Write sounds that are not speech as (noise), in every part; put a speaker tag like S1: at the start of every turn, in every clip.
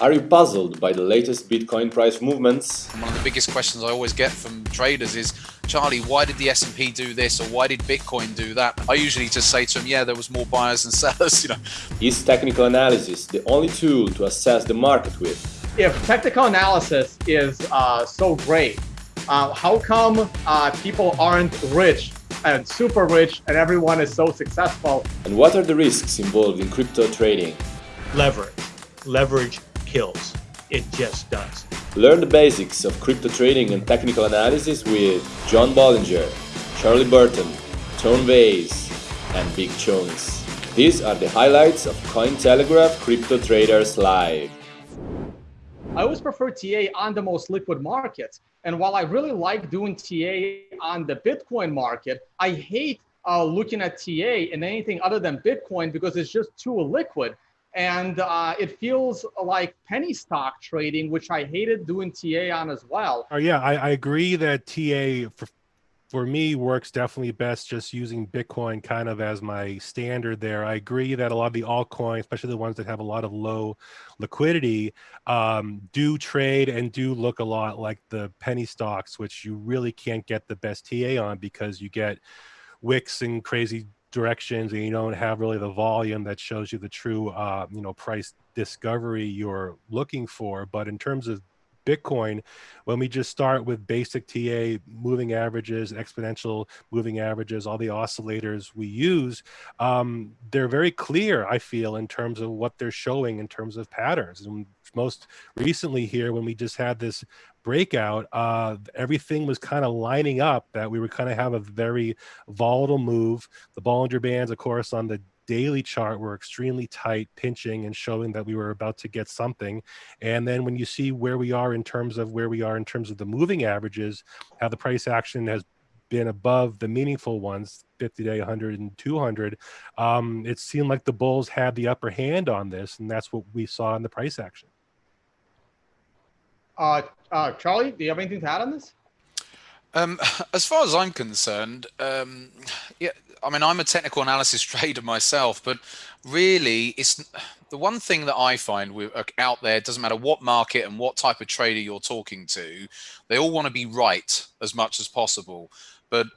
S1: Are you puzzled by the latest Bitcoin price movements?
S2: One of the biggest questions I always get from traders is, Charlie, why did the S&P do this or why did Bitcoin do that? I usually just say to them, yeah, there was more buyers than (laughs) sellers, you know.
S1: Is technical analysis the only tool to assess the market with?
S3: If technical analysis is uh, so great, uh, how come uh, people aren't rich and super rich and everyone is so successful?
S1: And what are the risks involved in crypto trading?
S4: Leverage. Leverage kills. It just does.
S1: Learn the basics of crypto trading and technical analysis with John Bollinger, Charlie Burton, Tone Vays, and Big Chonis. These are the highlights of Cointelegraph Crypto Traders Live.
S3: I always prefer TA on the most liquid markets. And while I really like doing TA on the Bitcoin market, I hate uh, looking at TA in anything other than Bitcoin because it's just too liquid and uh, it feels like penny stock trading, which I hated doing TA on as well.
S5: Oh yeah, I, I agree that TA for for me works definitely best just using Bitcoin kind of as my standard there. I agree that a lot of the altcoins, especially the ones that have a lot of low liquidity, um, do trade and do look a lot like the penny stocks, which you really can't get the best TA on because you get wicks and crazy directions and you don't have really the volume that shows you the true uh, you know price discovery you're looking for but in terms of bitcoin when we just start with basic ta moving averages exponential moving averages all the oscillators we use um, they're very clear i feel in terms of what they're showing in terms of patterns and most recently here when we just had this breakout, uh, everything was kind of lining up that we would kind of have a very volatile move. The Bollinger Bands, of course, on the daily chart were extremely tight, pinching and showing that we were about to get something. And then when you see where we are in terms of where we are in terms of the moving averages, how the price action has been above the meaningful ones 50 day 100 and 200 um, it seemed like the bulls had the upper hand on this and that's what we saw in the price action
S3: uh, uh, Charlie, do you have anything to add on this?
S2: Um, (laughs) as far as I'm concerned, um, yeah, I mean, I'm a technical analysis (laughs) trader myself, but really, it's the one thing that I find uh, out there. Doesn't matter what market and what type of trader you're talking to, they all want to be right as much as possible. But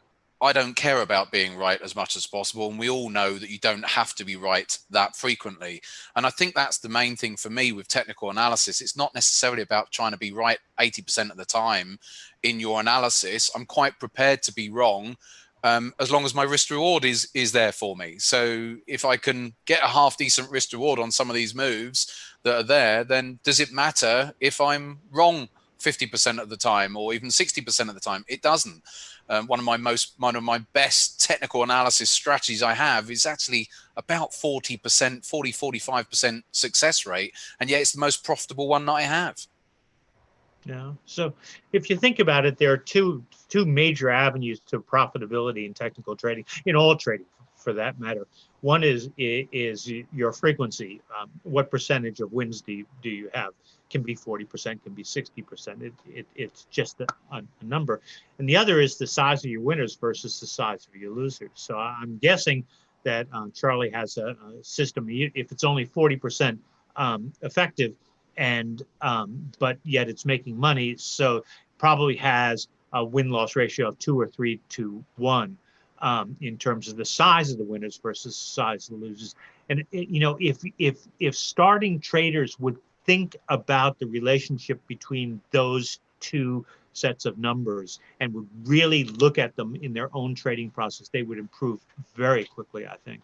S2: I don't care about being right as much as possible. And we all know that you don't have to be right that frequently. And I think that's the main thing for me with technical analysis. It's not necessarily about trying to be right 80% of the time in your analysis. I'm quite prepared to be wrong um, as long as my risk reward is is there for me. So if I can get a half decent risk reward on some of these moves that are there, then does it matter if I'm wrong 50% of the time or even 60% of the time? It doesn't um, one of my most one of my best technical analysis strategies I have is actually about 40%, 40, 45% success rate. And yet it's the most profitable one that I have.
S4: Yeah. So if you think about it, there are two two major avenues to profitability in technical trading, in all trading for that matter. One is is your frequency. Um, what percentage of wins do you, do you have? can be 40%, can be 60%. It, it, it's just a, a, number. And the other is the size of your winners versus the size of your losers. So I'm guessing that um, Charlie has a, a, system, if it's only 40% um, effective, and um, but yet it's making money, so probably has a win-loss ratio of two or three to one. Um, in terms of the size of the winners versus the size of the losers. And you know, if if if starting traders would think about the relationship between those two sets of numbers and would really look at them in their own trading process, they would improve very quickly, I think.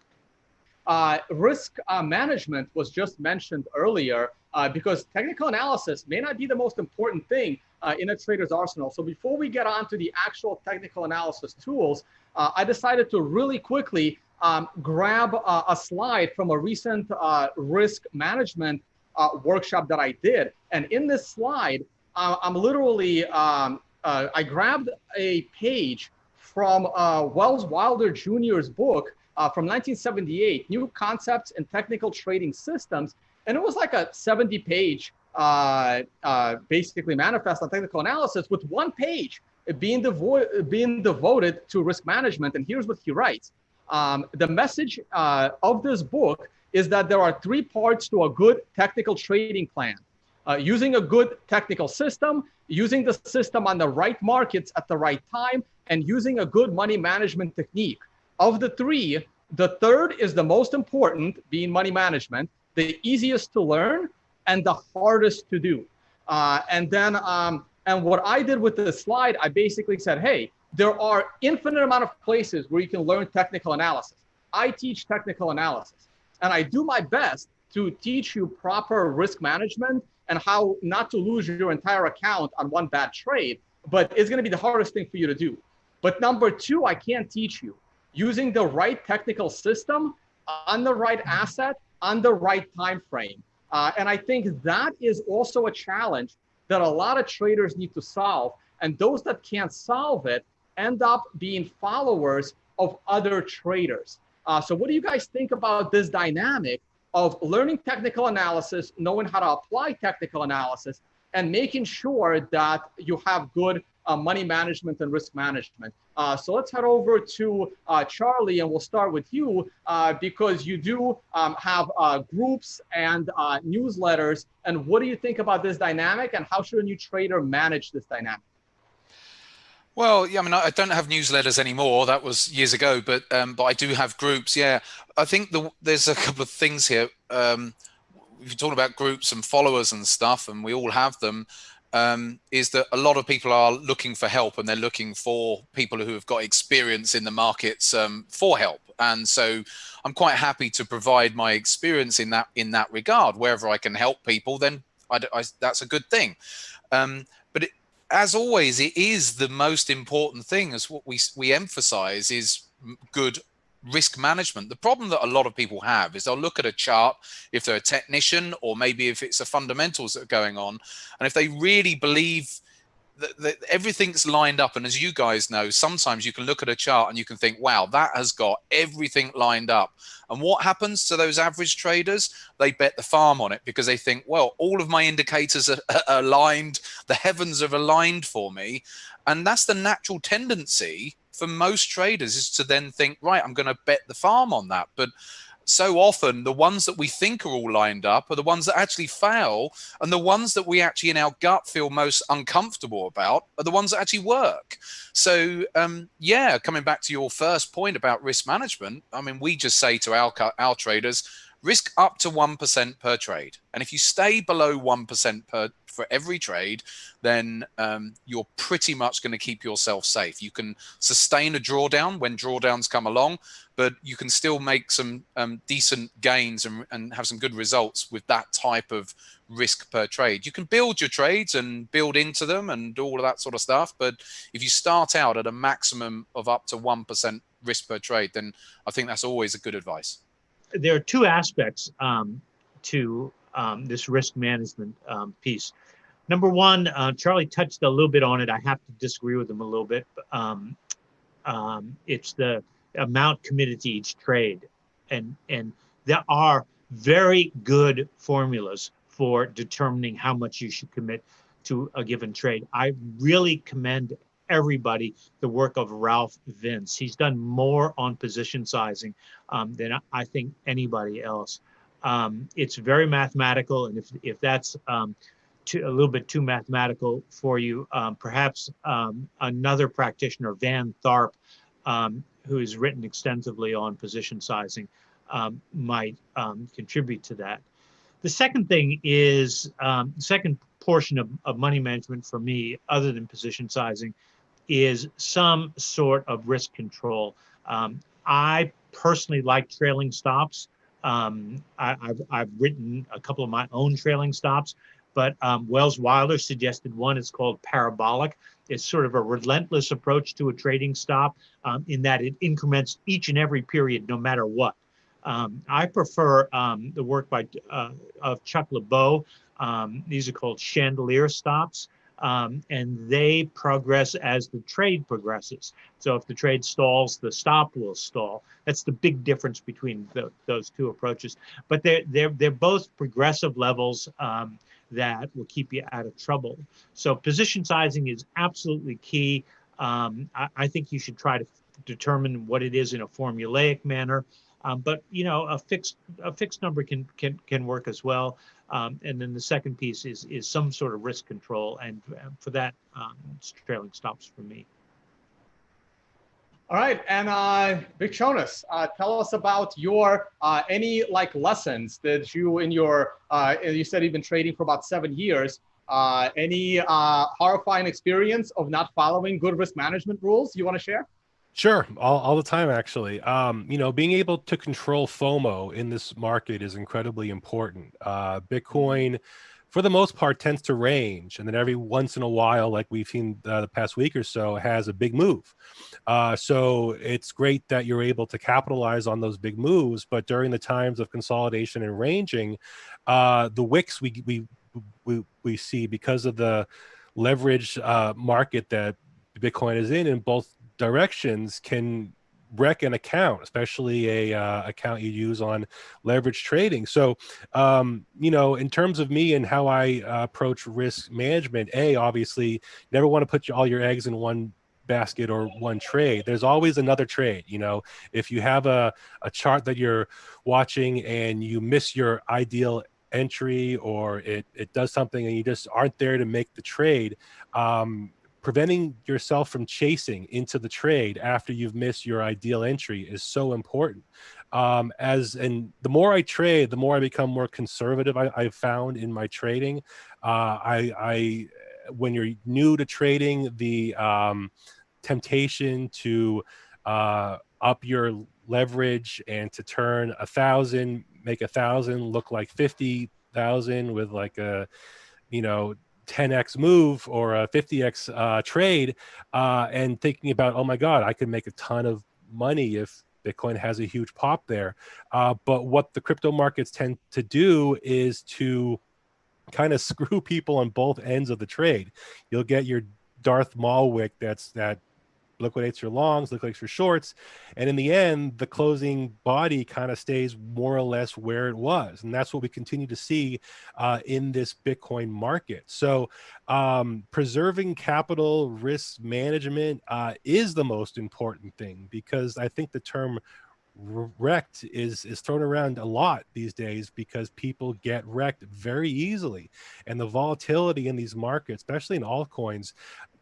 S3: Uh, risk uh, management was just mentioned earlier uh, because technical analysis may not be the most important thing uh, in a trader's arsenal. So before we get on to the actual technical analysis tools, uh, I decided to really quickly um, grab uh, a slide from a recent risk management uh, workshop that I did. And in this slide, uh, I'm literally, um, uh, I grabbed a page from uh, Welles Wilder Jr.'s book uh, from 1978, New Concepts in Technical Trading Systems. And it was like a 70 page, uh, basically manifest on technical analysis with one page being, being devoted to risk management. And here's what he writes. Um, the message of this book is that there are three parts to a good technical trading plan. Uh, using a good technical system, using the system on the right markets at the right time, and using a good money management technique. Of the three, the third is the most important, being money management, the easiest to learn, and the hardest to do. Uh, and then, um, and what I did with this slide, I basically said, hey, there are infinite amount of places where you can learn technical analysis. I teach technical analysis, and I do my best to teach you proper risk management and how not to lose your entire account on one bad trade. But it's going to be the hardest thing for you to do. But number two, I can't teach you using the right technical system on the right asset on the right time frame. Uh, and I think that is also a challenge that a lot of traders need to solve. And those that can't solve it end up being followers of other traders. Uh, so what do you guys think about this dynamic of learning technical analysis, knowing how to apply technical analysis, and making sure that you have good money management and risk management. Uh, so let's head over to uh, Charlie, and we'll start with you uh, because you do um, have uh, groups and uh, newsletters. And what do you think about this dynamic, and how should a new trader manage this dynamic?
S2: Well, yeah, I mean, I don't have newsletters anymore. That was years ago, but um, but I do have groups. Yeah, I think the, there's a couple of things here. Um, you're talking about groups and followers and stuff, and we all have them, um, is that a lot of people are looking for help and they're looking for people who have got experience in the markets um, for help. And so I'm quite happy to provide my experience in that in that regard. Wherever I can help people, then I, I, that's a good thing. Um, but it, as always, it is the most important thing as what we, we emphasize is good risk management. The problem that a lot of people have is they'll look at a chart if they're a technician or maybe if it's the fundamentals that are going on. And if they really believe that, that, everything's lined up. And as you guys know, sometimes you can look at a chart and you can think, wow, that has got everything lined up. And what happens to those average traders? They bet the farm on it because they think, well, all of my indicators are, are aligned. The heavens are aligned for me. And that's the natural tendency for most traders is to then think, right, I'm going to bet the farm on that. But so often the ones that we think are all lined up are the ones that actually fail and the ones that we actually in our gut feel most uncomfortable about are the ones that actually work so um, yeah coming back to your first point about risk management i mean we just say to our our traders risk up to 1% per trade and if you stay below 1% per for every trade, then um, you're pretty much going to keep yourself safe. You can sustain a drawdown when drawdowns come along, but you can still make some um, decent gains and, and have some good results with that type of risk per trade. You can build your trades and build into them and all of that sort of stuff. But if you start out at a maximum of up to 1% risk per trade, then I think that's always a good advice.
S4: There are two aspects um, to um, this risk management um, piece. Number one, uh, Charlie touched a little bit on it. I have to disagree with him a little bit. Um, um, it's the amount committed to each trade, and and there are very good formulas for determining how much you should commit to a given trade. I really commend everybody the work of Ralph Vince. He's done more on position sizing um, than I think anybody else. Um, it's very mathematical, and if if that's um, too, a little bit too mathematical for you. Um, perhaps um, another practitioner, Van Tharp, um, who has written extensively on position sizing, might contribute to that. The second thing is, the second portion of, of money management for me, other than position sizing, is some sort of risk control. I personally like trailing stops. Um, I, have written a couple of my own trailing stops but um, Welles Wilder suggested one. It's called parabolic. It's sort of a relentless approach to a trading stop um, in that it increments each and every period, no matter what. Um, I prefer um, the work by uh, of Chuck LeBeau. Um, these are called chandelier stops. Um, and they progress as the trade progresses. So if the trade stalls, the stop will stall. That's the big difference between the, those two approaches. But they're they're they're both progressive levels. Um, that will keep you out of trouble. So position sizing is absolutely key. Um, I, I, think you should try to determine what it is in a formulaic manner. Um, but you know, a fixed a fixed number can can can work as well. Um, and then the second piece is is some sort of risk control, and uh, for that, um, trailing stops for me.
S3: All right, and uh, Big Chonis, uh, tell us about your uh, any like lessons that you in your uh, you said you've been trading for about seven years. Uh, any uh, horrifying experience of not following good risk management rules you want to share?
S5: Sure, all, all the time actually. Um, you know, being able to control FOMO in this market is incredibly important. Uh, Bitcoin, for the most part, tends to range, and then every once in a while, like we've seen uh, the past week or so, has a big move. Uh, so it's great that you're able to capitalize on those big moves. But during the times of consolidation and ranging, uh, the wicks we we we, we see because of the leverage uh, market that Bitcoin is in in both directions can wreck an account, especially a uh, account you use on leverage trading. So, um, you know, in terms of me and how I uh, approach risk management, a obviously never want to put all your eggs in one basket or one trade there's always another trade you know if you have a, a chart that you're watching and you miss your ideal entry or it, it does something and you just aren't there to make the trade, um, preventing yourself from chasing into the trade after you've missed your ideal entry is so important. Um, as and the more I trade, the more I become more conservative. I, have found in my trading, uh, I, I when you're new to trading, the um, temptation to uh, up your leverage and to turn a thousand make a thousand look like 50,000 with like a, you know, 10x move or a 50x uh, trade uh, and thinking about, oh my God, I could make a ton of money if Bitcoin has a huge pop there. Uh, but what the crypto markets tend to do is to kind of (laughs) screw people on both ends of the trade. You'll get your Darth Maul wick that's that liquidates your longs, liquidates your shorts. And in the end, the closing body kind of stays more or less where it was. And that's what we continue to see uh, in this Bitcoin market. So um, preserving capital risk management uh, is the most important thing because I think the term wrecked is is thrown around a lot these days because people get wrecked very easily and the volatility in these markets especially in altcoins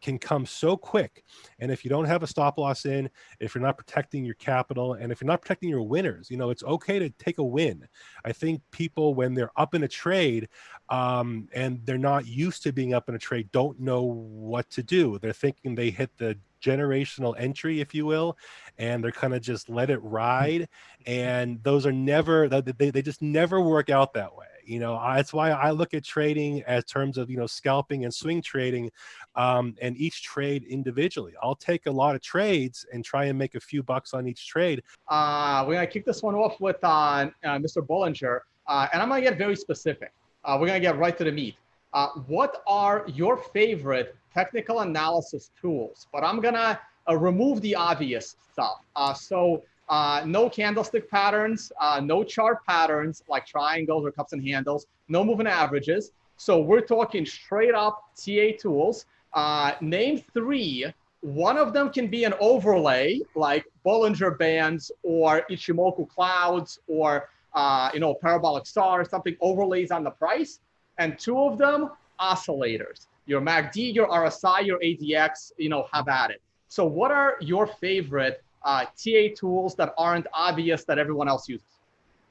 S5: can come so quick and if you don't have a stop loss in if you're not protecting your capital and if you're not protecting your winners you know it's okay to take a win i think people when they're up in a trade um, and they're not used to being up in a trade don't know what to do they're thinking they hit the generational entry, if you will, and they're kind of just let it ride. And those are never, they, they just never work out that way. You know, that's why I look at trading as terms of, you know, scalping and swing trading um, and each trade individually. I'll take a lot of trades and try and make a few bucks on each trade.
S3: Uh, we're going to kick this one off with uh, uh, Mr. Bollinger, uh, and I'm going to get very specific. Uh, we're going to get right to the meat. Uh, what are your favorite technical analysis tools, but I'm gonna uh, remove the obvious stuff. Uh, so uh, no candlestick patterns, uh, no chart patterns like triangles or cups and handles, no moving averages. So we're talking straight up TA tools. Uh, name three. One of them can be an overlay like Bollinger Bands or Ichimoku Clouds or uh, you know parabolic SAR, something overlays on the price. And two of them oscillators your MACD, your RSI, your ADX, you know, have at it. So what are your favorite uh, TA tools that aren't obvious that everyone else uses?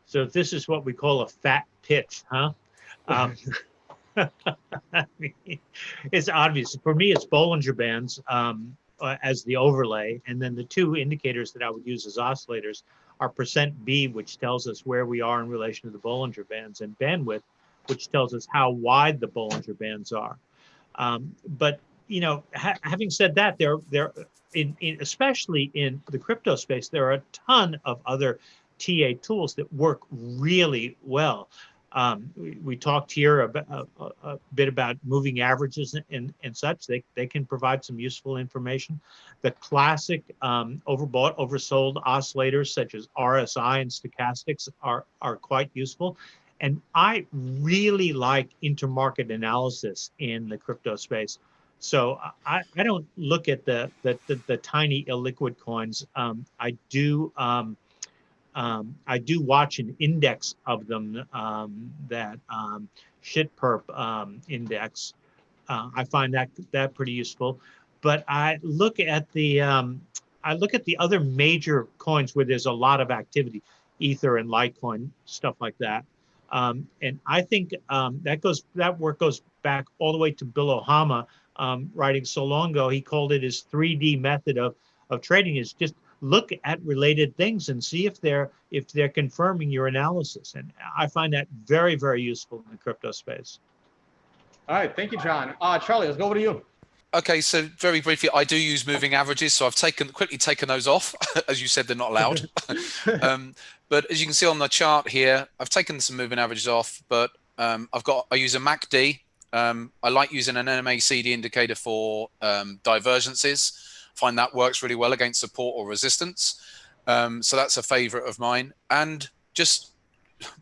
S4: So this is what we call a fat pitch, huh? (laughs) Um, (laughs) it's obvious. For me, it's Bollinger Bands um, uh, as the overlay. And then the two indicators that I would use as oscillators are percent B, which tells us where we are in relation to the Bollinger Bands, and bandwidth, which tells us how wide the Bollinger Bands are. Um, but you know, ha having said that, there there in, in especially in the crypto space, there are a ton of other TA tools that work really well. Um, we, we, talked here a, a, a, bit about moving averages and, and such. They, they can provide some useful information. The classic um, overbought, oversold oscillators such as RSI and stochastics are, are quite useful. And I really like intermarket analysis in the crypto space. So I, I don't look at the, the, the, the tiny illiquid coins. Um, I do um, um, I do watch an index of them um, that um, Shitperp um, index. Uh, I find that that pretty useful. But I look at the I look at the other major coins where there's a lot of activity, Ether and Litecoin, stuff like that. Um, and I think um, that goes that work goes back all the way to Bill Ohaima, um, writing so long ago. He called it his 3D method of of trading. Is just look at related things and see if they're if they're confirming your analysis. And I find that very very useful in the crypto space.
S3: All right, thank you, John. Uh, Charlie, let's go over to you.
S2: Okay, so very briefly, I do use moving averages, so I've taken quickly taken those off. (laughs) As you said, they're not allowed. (laughs) um, but as you can see on the chart here, I've taken some moving averages off, but um, I've got I use a MACD. Um, I like using an MACD indicator for um, divergences. Find that works really well against support or resistance. Um, so that's a favorite of mine. And just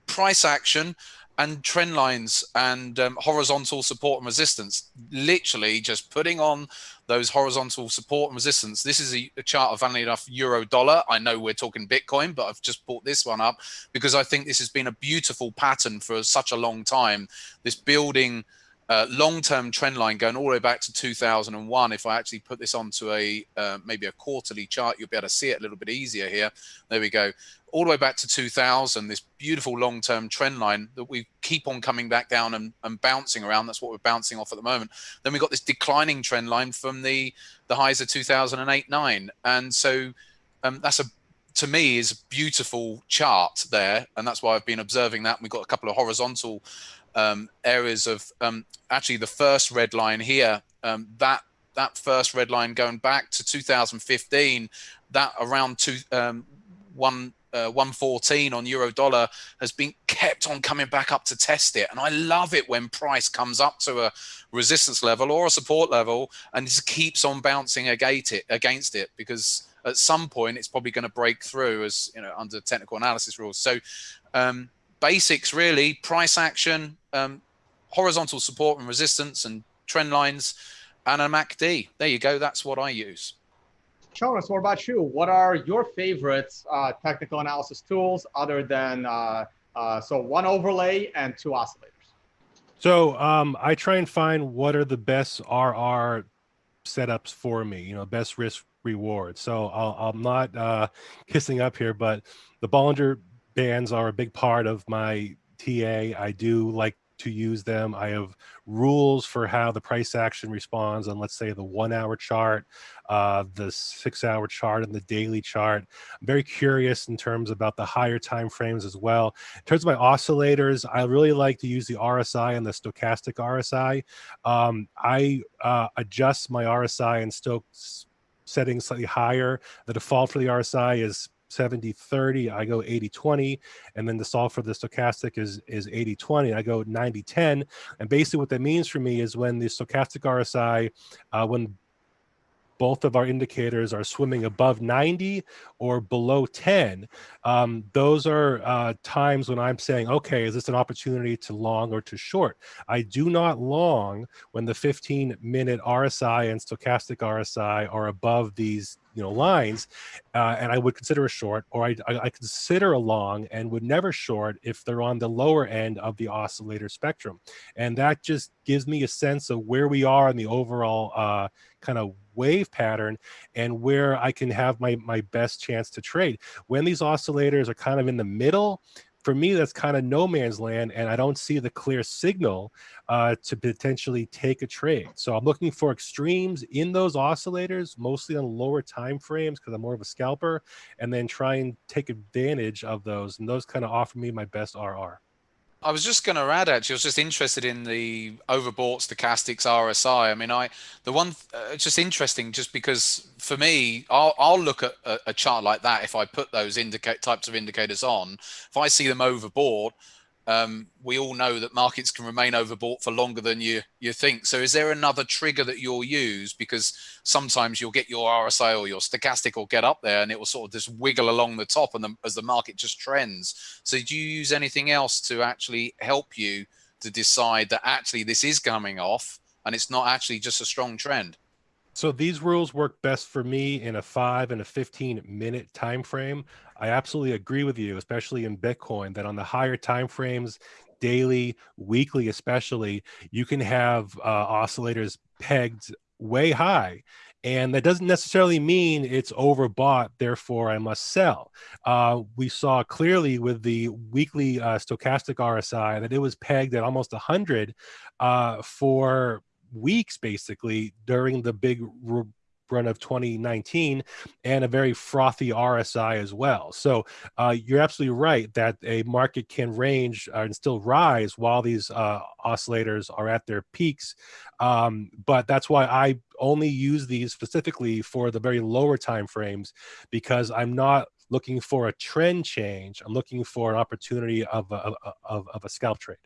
S2: price action and trend lines and um, horizontal support and resistance. Literally just putting on those horizontal support and resistance. This is a, a, chart of, funnily enough, euro dollar. I know we're talking Bitcoin, but I've just brought this one up because I think this has been a beautiful pattern for such a long time. This building uh, long-term trend line going all the way back to 2001. If I actually put this onto a uh, maybe a quarterly chart, you'll be able to see it a little bit easier here. There we go. All the way back to 2000, this beautiful long-term trend line that we keep on coming back down and, and bouncing around. That's what we're bouncing off at the moment. Then we got this declining trend line from the the highs of 2008 9, and so um, that's a to me is a beautiful chart there, and that's why I've been observing that. we've got a couple of horizontal um, areas of um, actually the first red line here, um, that that first red line going back to 2015, that around two, um, one, uh, 114 on euro dollar has been kept on coming back up to test it. And I love it when price comes up to a resistance level or a support level and just keeps on bouncing against it, against it because at some point it's probably going to break through as you know under technical analysis rules. So um, basics really, price action, um, horizontal support and resistance and trend lines, and a MACD. There you go. That's what I use.
S3: Jonas, what about you? What are your favorite uh, technical analysis tools other than uh, uh, so one overlay and two oscillators?
S5: So um, I try and find what are the best RR setups for me. You know, best risk reward. So i am not uh, kissing up here, but the Bollinger bands are a big part of my TA. I do like to use them. I have rules for how the price action responds on, let's say, the one hour chart, uh, the six hour chart, and the daily chart. I'm very curious in terms about the higher time frames as well. In terms of my oscillators, I really like to use the RSI and the stochastic RSI. Um, I uh, adjust my RSI and Stokes settings slightly higher. The default for the RSI is 70 30 i go 80 20 and then the solve for the stochastic is is 80 20 i go 90 10 and basically what that means for me is when the stochastic rsi uh, when both of our indicators are swimming above 90 or below 10, um, those are uh, times when I'm saying, okay, is this an opportunity to long or to short? I do not long when the 15 minute RSI and stochastic RSI are above these you know lines uh, and i would consider a short or I, I, I, consider a long and would never short if they're on the lower end of the oscillator spectrum and that just gives me a sense of where we are in the overall uh, kind of wave pattern and where I can have my, my best chance to trade. When these oscillators are kind of in the middle, for me, that's kind of no man's land, and I don't see the clear signal uh, to potentially take a trade. So I'm looking for extremes in those oscillators, mostly on lower time frames because I'm more of a scalper, and then try and take advantage of those. And those kind of offer me my best RR.
S2: I was just going to add actually, I was just interested in the overbought stochastics RSI. I mean, I the one uh, just interesting just because for me, I'll, I'll look at a, a, chart like that if I put those types of indicators on. If I see them overbought, um, we all know that markets can remain overbought for longer than you you think. So, is there another trigger that you'll use? Because sometimes you'll get your RSI or your stochastic will get up there, and it will sort of just wiggle along the top, and the, as the market just trends. So, do you use anything else to actually help you to decide that actually this is coming off, and it's not actually just a strong trend?
S5: So these rules work best for me in a five and a 15 minute time frame. I absolutely agree with you, especially in Bitcoin, that on the higher time frames, daily, weekly, especially, you can have uh, oscillators pegged way high. And that doesn't necessarily mean it's overbought, therefore I must sell. Uh, we saw clearly with the weekly uh, stochastic RSI that it was pegged at almost 100 uh, for weeks, basically, during the big run of 2019 and a very frothy RSI as well. So uh, you're absolutely right that a market can range uh, and still rise while these uh, oscillators are at their peaks. Um, but that's why I only use these specifically for the very lower time frames because I'm not looking for a trend change. I'm looking for an opportunity of a, of, of a scalp trade.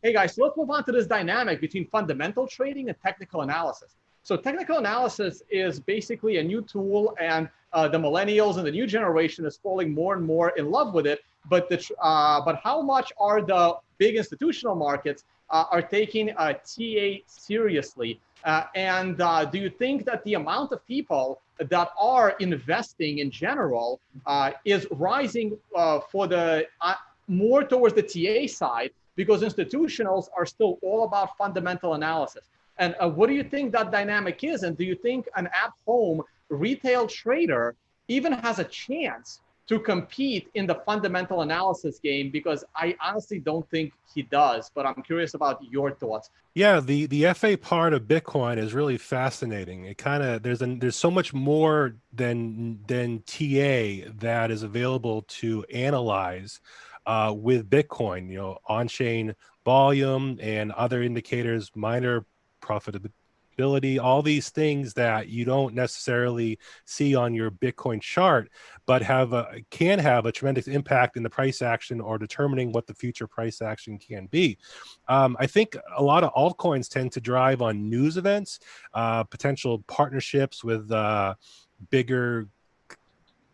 S3: Hey guys, so let's move on to this dynamic between fundamental trading and technical analysis. So technical analysis is basically a new tool and uh, the millennials and the new generation is falling more and more in love with it. But, the, uh, but how much are the big institutional markets uh, are taking uh, TA seriously? Uh, and uh, do you think that the amount of people that are investing in general is rising for the more towards the TA side because institutionals are still all about fundamental analysis? And uh, what do you think that dynamic is? And do you think an at-home retail trader even has a chance to compete in the fundamental analysis game? Because I honestly don't think he does, but I'm curious about your thoughts.
S5: Yeah, the the FA part of Bitcoin is really fascinating. It kind of there's an, there's so much more than than TA that is available to analyze uh, with Bitcoin. You know, on-chain volume and other indicators, miner profitability, all these things that you don't necessarily see on your Bitcoin chart, but have a, can have a tremendous impact in the price action or determining what the future price action can be. Um, I think a lot of altcoins tend to drive on news events, uh, potential partnerships with uh, bigger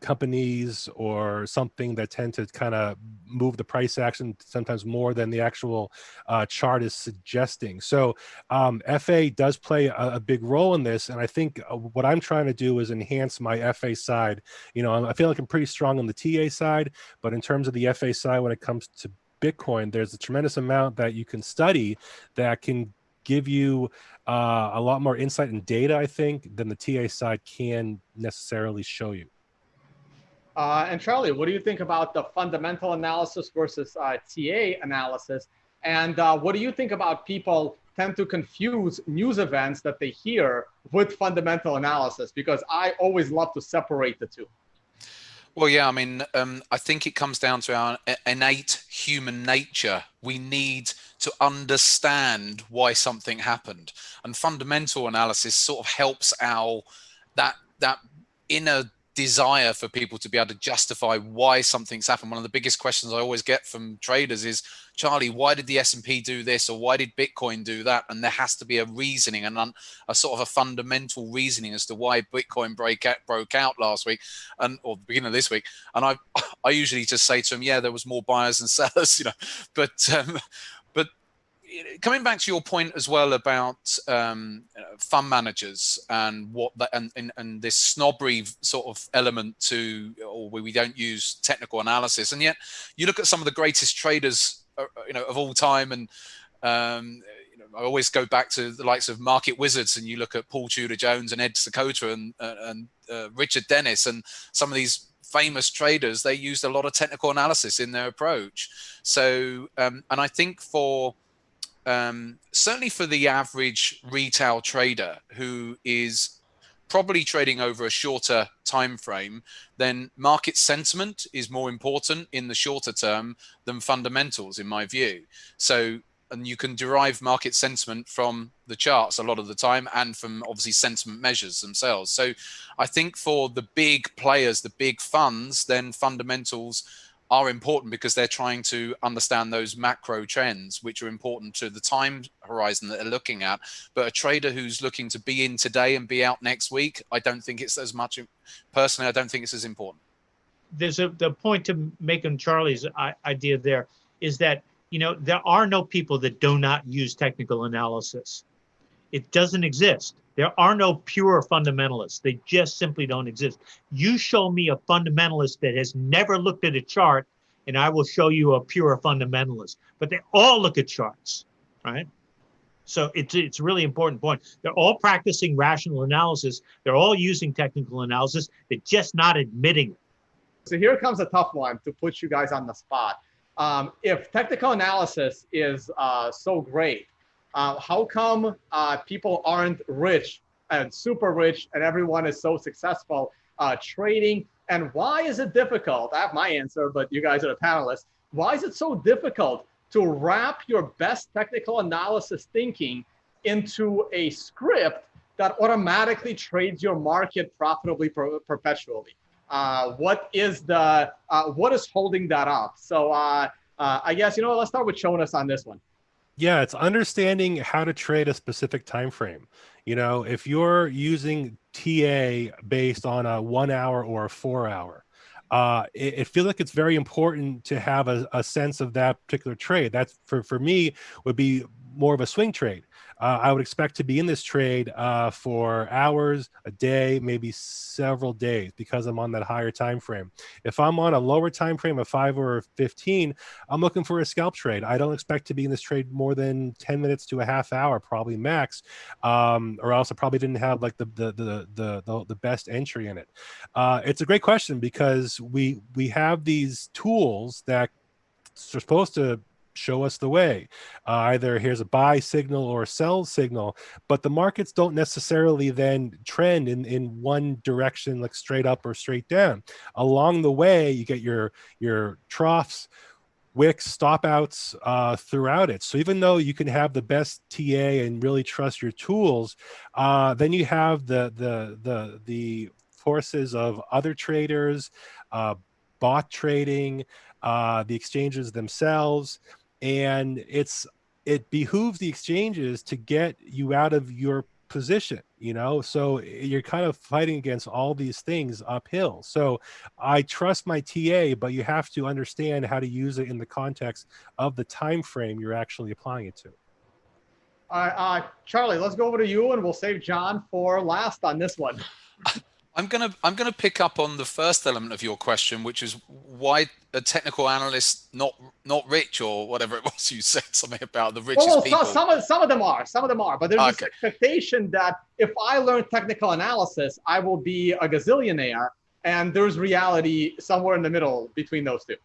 S5: companies or something that tend to kind of move the price action sometimes more than the actual uh, chart is suggesting. So um, FA does play a, a, big role in this. And I think uh, what I'm trying to do is enhance my FA side. You know, I feel like I'm pretty strong on the TA side, but in terms of the FA side, when it comes to Bitcoin, there's a tremendous amount that you can study that can give you uh, a lot more insight and data, I think, than the TA side can necessarily show you.
S3: Uh, and Charlie, what do you think about the fundamental analysis versus uh, TA analysis? And uh, what do you think about people tend to confuse news events that they hear with fundamental analysis? Because I always love to separate the two.
S2: Well, yeah, I mean, um, I think it comes down to our innate human nature. We need to understand why something happened, and fundamental analysis sort of helps our that that inner desire for people to be able to justify why something's happened. One of the biggest questions I always get from traders is, Charlie, why did the S&P do this or why did Bitcoin do that? And there has to be a reasoning and a sort of a fundamental reasoning as to why Bitcoin break out, broke out last week and or the beginning of this week. And I (laughs) I usually just say to them, yeah, there was more buyers than sellers, (laughs) you know, but um, coming back to your point as well about um, fund managers and what that and, and, and this snobbery sort of element to or we don't use technical analysis. And yet you look at some of the greatest traders uh, you know of all time and um, you know, I always go back to the likes of market wizards and you look at Paul Tudor Jones and Ed Seykota and, and uh, Richard Dennis and some of these famous traders they used a lot of technical analysis in their approach. So um, and I think for um, certainly for the average retail trader who is probably trading over a shorter time frame, then market sentiment is more important in the shorter term than fundamentals, in my view. So, and you can derive market sentiment from the charts a lot of the time and from obviously sentiment measures themselves. So I think for the big players, the big funds, then fundamentals are important because they're trying to understand those macro trends, which are important to the time horizon that they're looking at. But a trader who's looking to be in today and be out next week, I don't think it's as much. Personally, I don't think it's as important.
S4: There's a the point to make on Charlie's idea there is that you know there are no people that do not use technical analysis. It doesn't exist. There are no pure fundamentalists. They just simply don't exist. You show me a fundamentalist that has never looked at a chart, and I will show you a pure fundamentalist. But they all look at charts, right? So it's it's a really important point. They're all practicing rational analysis. They're all using technical analysis. They're just not admitting it.
S3: So here comes a tough one to put you guys on the spot. Um, if technical analysis is uh, so great, uh, how come uh, people aren't rich and super rich and everyone is so successful uh, trading? And why is it difficult? I have my answer, but you guys are the panelists. Why is it so difficult to wrap your best technical analysis thinking into a script that automatically trades your market profitably per perpetually. Uh, what is the uh, what is holding that up? So uh, uh I guess you know let's start with Jonas on this one.
S5: Yeah, it's understanding how to trade a specific time frame. You know, if you're using TA based on a one hour or a four hour, uh, it, it feels like it's very important to have a, a sense of that particular trade. That's for, for me would be more of a swing trade uh, I would expect to be in this trade uh, for hours, a day, maybe several days because I'm on that higher time frame. If I'm on a lower time frame of five or 15, I'm looking for a scalp trade. I don't expect to be in this trade more than 10 minutes to a half hour, probably max, um, or else I probably didn't have like the the the the, the, the best entry in it. Uh, it's a great question because we we have these tools that are supposed to show us the way. Uh, either here's a buy signal or a sell signal, but the markets don't necessarily then trend in, in one direction, like straight up or straight down. Along the way, you get your, your troughs, wicks, stop outs uh, throughout it. So even though you can have the best TA and really trust your tools, uh, then you have the, the, the, the forces of other traders, uh, bot trading, uh, the exchanges themselves, and it's it behooves the exchanges to get you out of your position you know? So you're kind of fighting against all these things uphill. So i trust my ta but you have to understand how to use it in the context of the time frame you're actually applying it to.
S3: Uh, uh, charlie let's go over to you and we'll save john for last on this one (laughs)
S2: I'm gonna I'm gonna pick up on the first element of your question, which is why a technical analyst not not rich or whatever (laughs) it was you said something about the richest well, people.
S3: some of some of them are, some of them are, but there's okay. this expectation that if I learn technical analysis, I will be a gazillionaire, and there's reality somewhere in the middle between those two.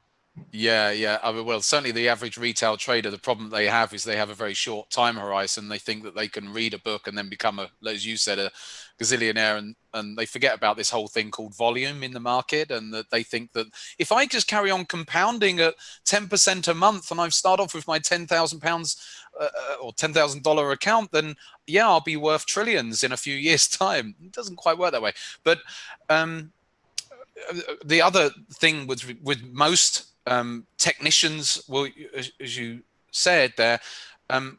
S2: Yeah, yeah. I mean, well, certainly the average retail trader, the problem they have is they have a very short time horizon. They think that they can read a book and then become a, as you said, a gazillionaire, and and they forget about this whole thing called volume in the market, and that they think that if I just carry on compounding at ten percent a month, and I've start off with my ten thousand pounds uh, uh or ten thousand dollar account, then yeah, I'll be worth trillions in a few (laughs) years' time. It doesn't quite work that way, but um, uh, the other thing with with most um, technicians well as you said there um,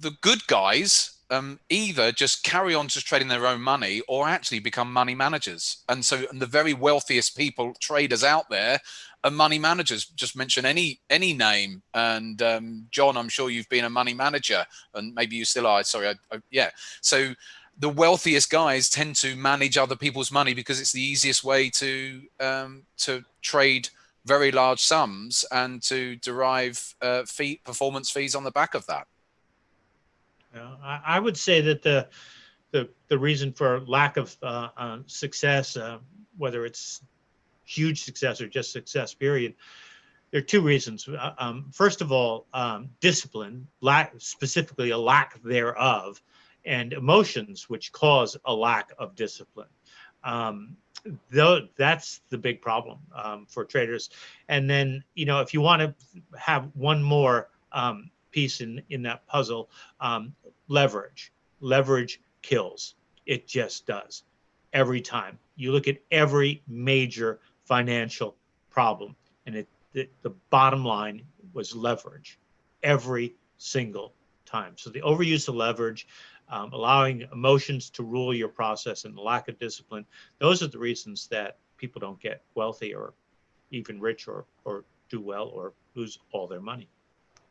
S2: the good guys um, either just carry on just trading their own money or actually become money managers. And so and the very wealthiest people traders out there are money managers. Just mention any any name. And um, john i'm sure you've been a money manager and maybe you still are. Sorry I, I, yeah. So the wealthiest guys tend to manage other people's money because it's the easiest way to um, to trade very large sums and to derive uh, fee performance fees on the back of that.
S4: Yeah, I, I would say that the the the reason for lack of uh, uh, success, uh, whether it's huge success or just success, period, there are two reasons. Uh, um, first of all, um, discipline, lack specifically a lack thereof, and emotions which cause a lack of discipline. Um, though that's the big problem um, for traders. And then, you know, if you want to have one more um, piece in in that puzzle, um, leverage. Leverage kills. It just does every time. You look at every major financial problem, and it the, the bottom line was leverage every single time. So the overuse of leverage um, allowing emotions to rule your process and lack of discipline. Those are the reasons that people don't get wealthy or even rich or, or do well or lose all their money.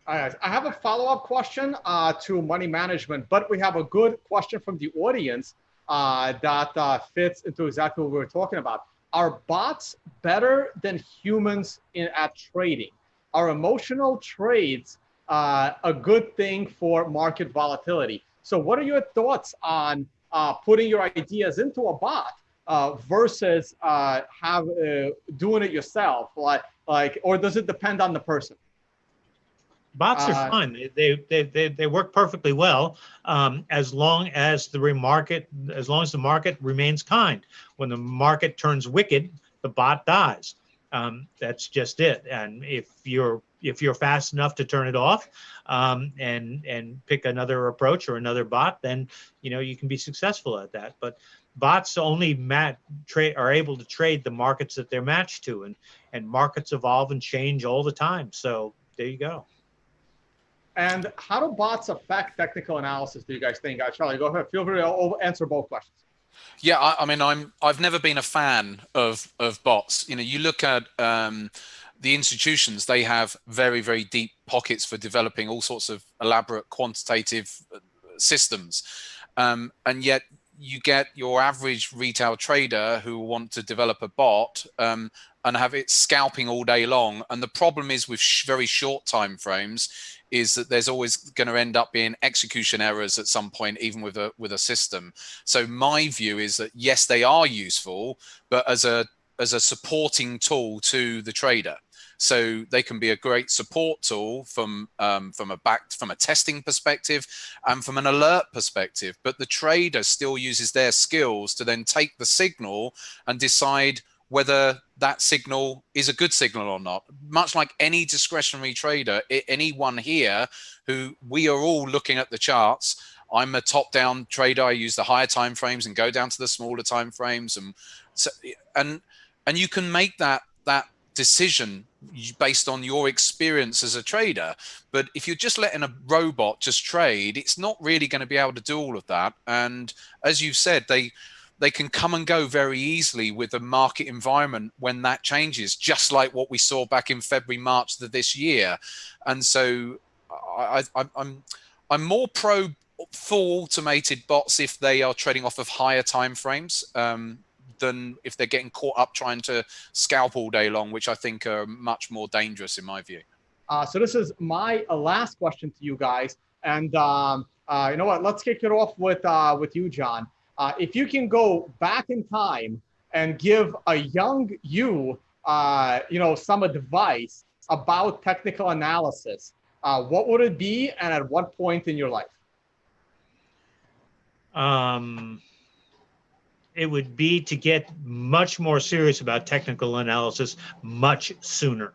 S3: All right, I have a follow-up question uh, to money management, but we have a good question from the audience uh, that uh, fits into exactly what we were talking about. Are bots better than humans in at trading? Are emotional trades uh, a good thing for market volatility? So, what are your thoughts on uh, putting your ideas into a bot uh, versus have doing it yourself? Like, like, or does it depend on the person?
S4: Bots are uh, fun. They, they, they, they work perfectly well um, as long as the market, as long as the market remains kind. When the market turns wicked, the bot dies. Um, that's just it. And if you're if you're fast enough to turn it off um, and and pick another approach or another bot, then you know you can be successful at that. But bots only mat trade are able to trade the markets that they're matched to, and and markets evolve and change all the time. So there you go.
S3: And how do bots affect technical analysis? Do you guys think? Uh, Charlie, go ahead. Feel free to answer both questions.
S2: Yeah, I, I, mean, I'm I've never been a fan of of bots. You know, you look at um, the institutions; they have very very deep pockets for developing all sorts of elaborate quantitative uh, systems, um, and yet you get your average retail trader who want to develop a bot um, and have it scalping all day long. And the problem is with sh very short time frames is that there's always going to end up being execution errors at some point, even with a with a system. So my view is that yes, they are useful, but as a as a supporting tool to the trader. So they can be a great support tool from um, from a back from a testing perspective and from an alert perspective. But the trader still uses their skills to then take the signal and decide whether that signal is a good signal or not. Much like any discretionary trader, anyone here who we are all looking at the charts. I'm a top-down trader. I use the higher time frames and go down to the smaller time frames, and so and and you can make that that decision based on your experience as a trader. But if you're just letting a robot just trade, it's not really going to be able to do all of that. And as you've said, they they can come and go very easily with the market environment when that changes, just like what we saw back in February, March of this year. And so I, I, I'm I'm more pro full automated bots if they are trading off of higher time frames. Um, than if they're getting caught up trying to scalp all day long, which I think are much more dangerous in my view.
S3: Uh, so this is my uh, last question to you guys, and um, uh, you know what? Let's kick it off with uh, with you, John. Uh, if you can go back in time and give a young you, uh, you know, some advice about technical analysis, what would it be, and at what point in your life?
S4: Um, it would be to get much more serious about technical analysis much sooner.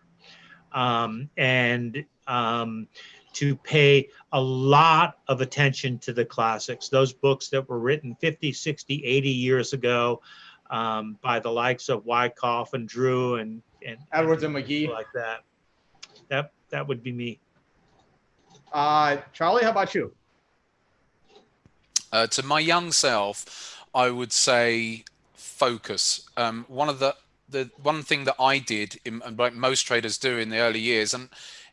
S4: Um, and um, to pay a lot of attention to the classics, those books that were written 50, 60, 80 years ago um, by the likes of Wyckoff and Drew and, and
S3: Edwards and Magee
S4: like that. That that would be me.
S3: Uh, Charlie, how about you?
S2: Uh, to my young self, I would say focus. Um, one of the the one thing that I did, in, like most traders do in the early years, and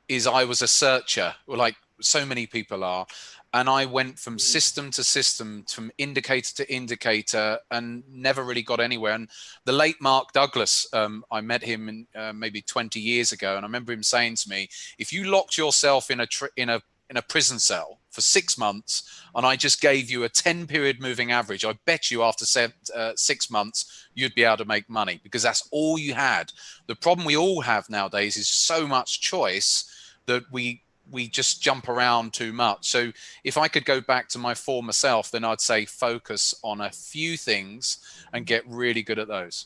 S2: is I was a searcher, like so many people are, and I went from hmm. system to system, from indicator to indicator, and never really got anywhere. And the late Mark Douglas, um, I met him in, uh, maybe 20 years ago, and I remember him saying to me, "If you locked yourself in a in a in a prison cell for six months and I just gave you a 10 period moving average, I bet you after seven, uh, six months, you'd be able to make money because that's all you had. The problem we all have nowadays is so much choice that we we just jump around too much. So if I could go back to my former self, then I'd say focus on a few things and get really good at those.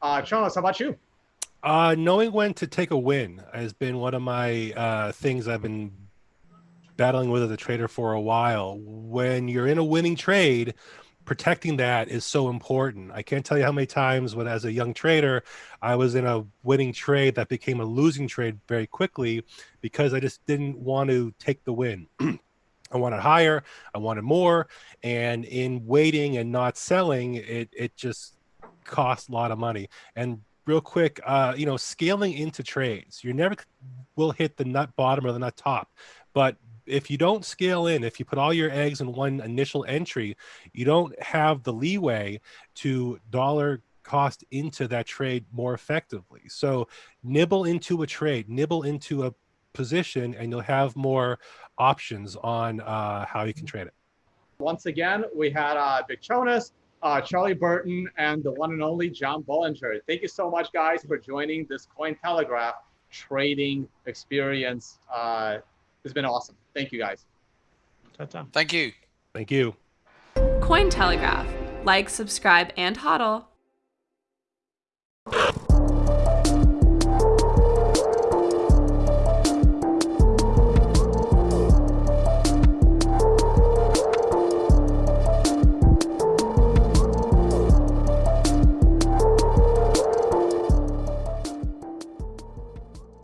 S3: Uh, Charles, how about you?
S5: Uh, knowing when to take a win has been one of my uh, things I've been battling with as a trader for a while. When you're in a winning trade, protecting that is so important. I can't tell you how many times when as a young trader, I was in a winning trade that became a losing trade very quickly because I just didn't want to take the win. (clears throat) I wanted higher, I wanted more, and in waiting and not selling, it it just cost a lot of money. And real quick, uh, you know, scaling into trades, you never will hit the nut bottom or the nut top. But if you don't scale in, if you put all your eggs in one initial entry, you don't have the leeway to dollar cost into that trade more effectively. So nibble into a trade, nibble into a position, and you'll have more options on uh, how you can trade it.
S3: Once again, we had uh, Big Chonis, uh, Charlie Burton, and the one and only John Bollinger. Thank you so much, guys, for joining this Cointelegraph trading experience. Uh, it's been awesome. Thank you, guys.
S4: Ta-ta.
S2: Thank you.
S5: Thank you.
S6: Cointelegraph. Like, subscribe, and hodl.